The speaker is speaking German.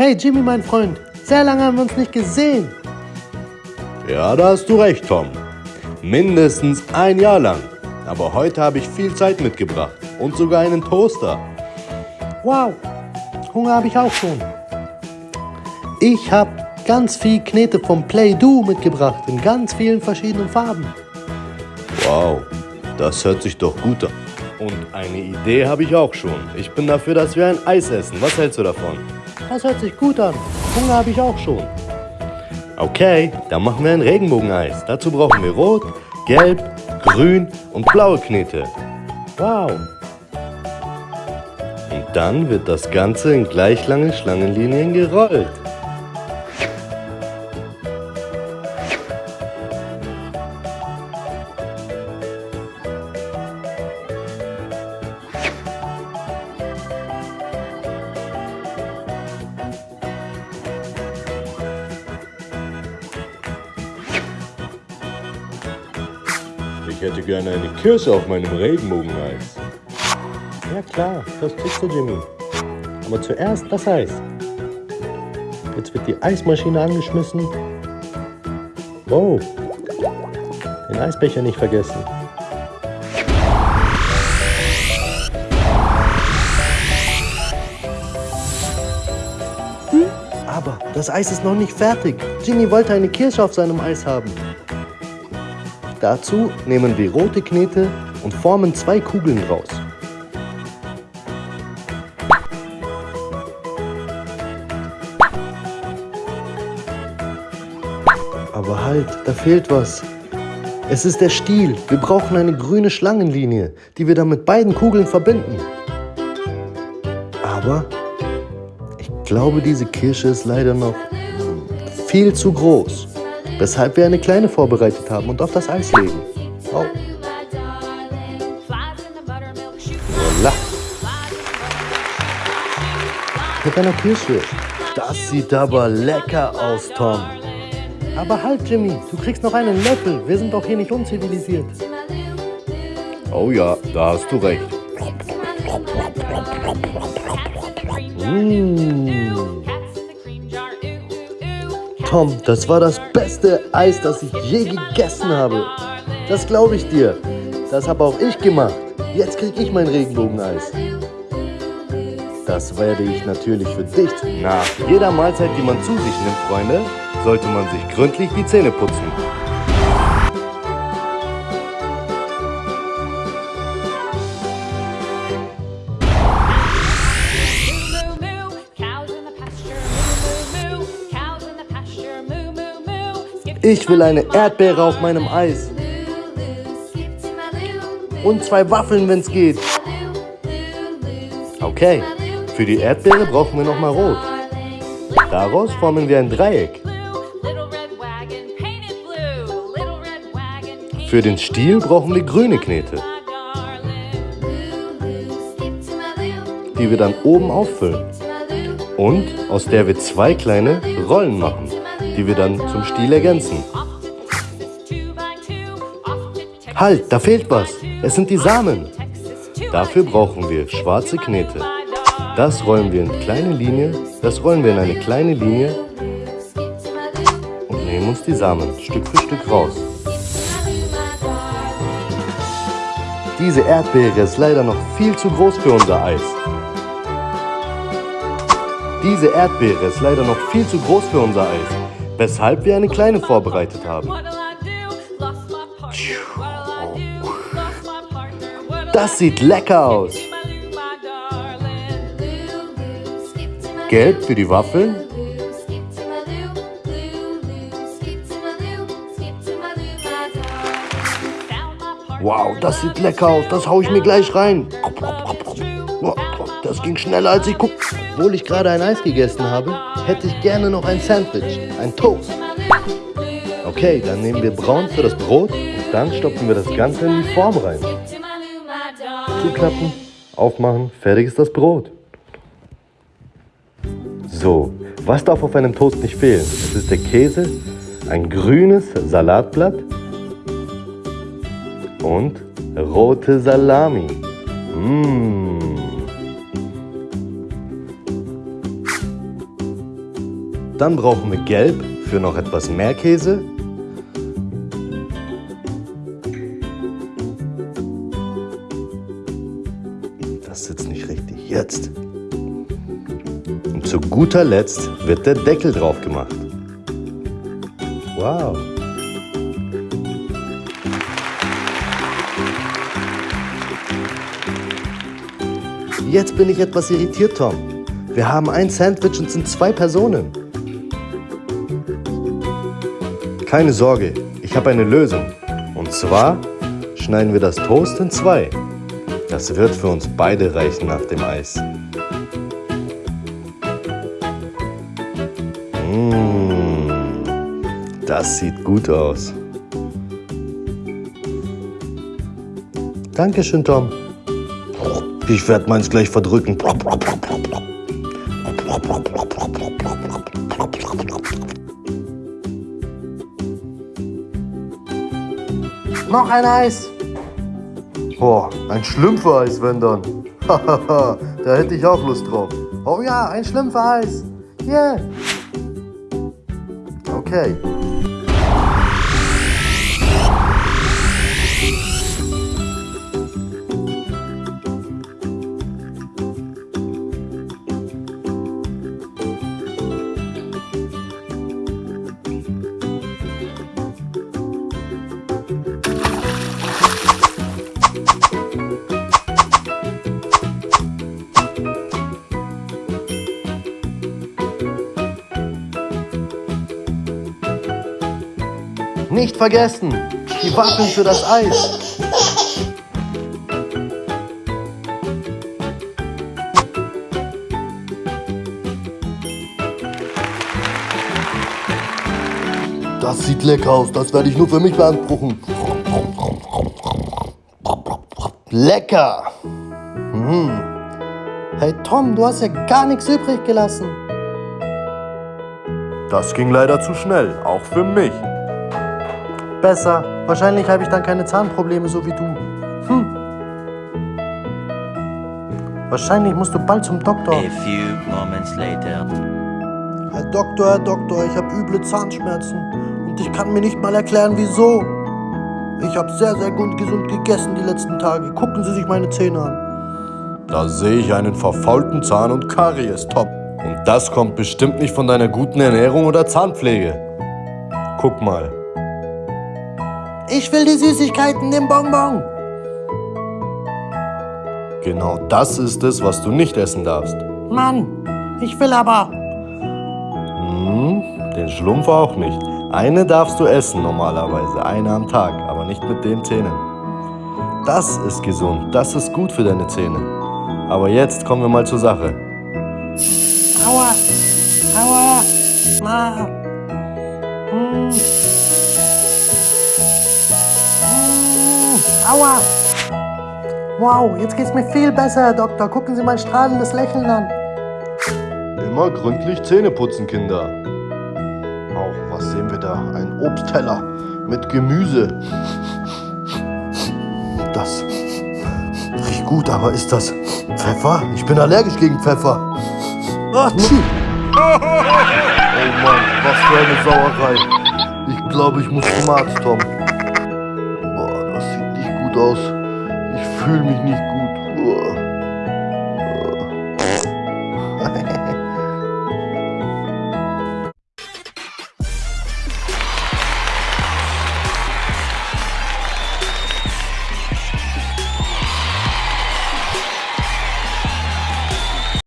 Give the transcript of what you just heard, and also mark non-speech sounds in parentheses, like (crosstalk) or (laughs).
Hey Jimmy, mein Freund, sehr lange haben wir uns nicht gesehen. Ja, da hast du recht, Tom. Mindestens ein Jahr lang. Aber heute habe ich viel Zeit mitgebracht und sogar einen Toaster. Wow, Hunger habe ich auch schon. Ich habe ganz viel Knete vom Play-Doh mitgebracht in ganz vielen verschiedenen Farben. Wow, das hört sich doch gut an. Und eine Idee habe ich auch schon. Ich bin dafür, dass wir ein Eis essen. Was hältst du davon? Das hört sich gut an. Hunger habe ich auch schon. Okay, dann machen wir ein Regenbogeneis. Dazu brauchen wir Rot, Gelb, Grün und blaue Knete. Wow. Und dann wird das Ganze in gleich lange Schlangenlinien gerollt. Ich hätte gerne eine Kirsche auf meinem Regenbogeneis. Ja klar, das kriegst du, Jimmy. Aber zuerst das Eis. Jetzt wird die Eismaschine angeschmissen. Wow. Den Eisbecher nicht vergessen. Hm? Aber das Eis ist noch nicht fertig. Jimmy wollte eine Kirsche auf seinem Eis haben. Dazu nehmen wir rote Knete und formen zwei Kugeln draus. Aber halt, da fehlt was. Es ist der Stiel. Wir brauchen eine grüne Schlangenlinie, die wir dann mit beiden Kugeln verbinden. Aber ich glaube, diese Kirsche ist leider noch viel zu groß, weshalb wir eine kleine vorbereitet haben und auf das Eis legen. Oh. Voila. Mit einer Kirsche. Das sieht aber lecker aus, Tom. Aber halt, Jimmy, du kriegst noch einen Löffel. Wir sind doch hier nicht unzivilisiert. Oh ja, da hast du recht. Mmh. Tom, das war das beste Eis, das ich je gegessen habe. Das glaube ich dir. Das habe auch ich gemacht. Jetzt kriege ich mein Regenbogeneis. Das werde ich natürlich für dich. Nach jeder Mahlzeit, die man zu sich nimmt, Freunde, sollte man sich gründlich die Zähne putzen. Ich will eine Erdbeere auf meinem Eis. Und zwei Waffeln, wenn es geht. Okay, für die Erdbeere brauchen wir nochmal Rot. Daraus formen wir ein Dreieck. Für den Stiel brauchen wir grüne Knete, die wir dann oben auffüllen. Und aus der wir zwei kleine Rollen machen, die wir dann zum Stiel ergänzen. Halt, da fehlt was. Es sind die Samen. Dafür brauchen wir schwarze Knete. Das rollen wir in kleine Linie, das rollen wir in eine kleine Linie und nehmen uns die Samen Stück für Stück raus. Diese Erdbeere ist leider noch viel zu groß für unser Eis. Diese Erdbeere ist leider noch viel zu groß für unser Eis, weshalb wir eine kleine vorbereitet haben. Das sieht lecker aus. Gelb für die Waffeln. Wow, das sieht lecker aus. Das haue ich mir gleich rein. Das ging schneller als ich guck. Obwohl ich gerade ein Eis gegessen habe, hätte ich gerne noch ein Sandwich, ein Toast. Okay, dann nehmen wir braun für das Brot und dann stopfen wir das Ganze in die Form rein. Zuklappen, aufmachen, fertig ist das Brot. So, was darf auf einem Toast nicht fehlen? Es ist der Käse, ein grünes Salatblatt und rote Salami. Mmh. Dann brauchen wir Gelb für noch etwas mehr Käse. Das sitzt nicht richtig. Jetzt. Und zu guter Letzt wird der Deckel drauf gemacht. Wow. Jetzt bin ich etwas irritiert, Tom. Wir haben ein Sandwich und sind zwei Personen. Keine Sorge, ich habe eine Lösung. Und zwar schneiden wir das Toast in zwei. Das wird für uns beide reichen nach dem Eis. Mmh, das sieht gut aus. Dankeschön, Tom. Ich werde meins gleich verdrücken. Noch ein Eis. Boah, ein Schlümpfe-Eis, wenn dann. (laughs) da hätte ich auch Lust drauf. Oh ja, ein Schlümpfe-Eis. Yeah. Okay. Nicht vergessen, die Waffeln für das Eis. Das sieht lecker aus, das werde ich nur für mich beanspruchen. Lecker! Hm. Hey Tom, du hast ja gar nichts übrig gelassen. Das ging leider zu schnell, auch für mich. Besser. Wahrscheinlich habe ich dann keine Zahnprobleme, so wie du. Hm. Wahrscheinlich musst du bald zum Doktor. A few moments later. Herr Doktor, Herr Doktor, ich habe üble Zahnschmerzen und ich kann mir nicht mal erklären, wieso. Ich habe sehr, sehr gut gesund gegessen die letzten Tage. Gucken Sie sich meine Zähne an. Da sehe ich einen verfaulten Zahn und Karies, top. Und das kommt bestimmt nicht von deiner guten Ernährung oder Zahnpflege. Guck mal. Ich will die Süßigkeiten, den Bonbon. Genau das ist es, was du nicht essen darfst. Mann, ich will aber. Hm, den Schlumpf auch nicht. Eine darfst du essen normalerweise, eine am Tag, aber nicht mit den Zähnen. Das ist gesund, das ist gut für deine Zähne. Aber jetzt kommen wir mal zur Sache. Aua, aua, ma. Hm. Aua. Wow, jetzt geht's mir viel besser, Herr Doktor. Gucken Sie mein strahlendes Lächeln an. Immer gründlich Zähne putzen, Kinder. Auch, was sehen wir da? Ein Obstteller mit Gemüse. Das riecht gut, aber ist das Pfeffer? Ich bin allergisch gegen Pfeffer. Ach, oh Mann, was für eine Sauerei. Ich glaube, ich muss zum Arzt, Tom. Aus. Ich fühle mich nicht gut.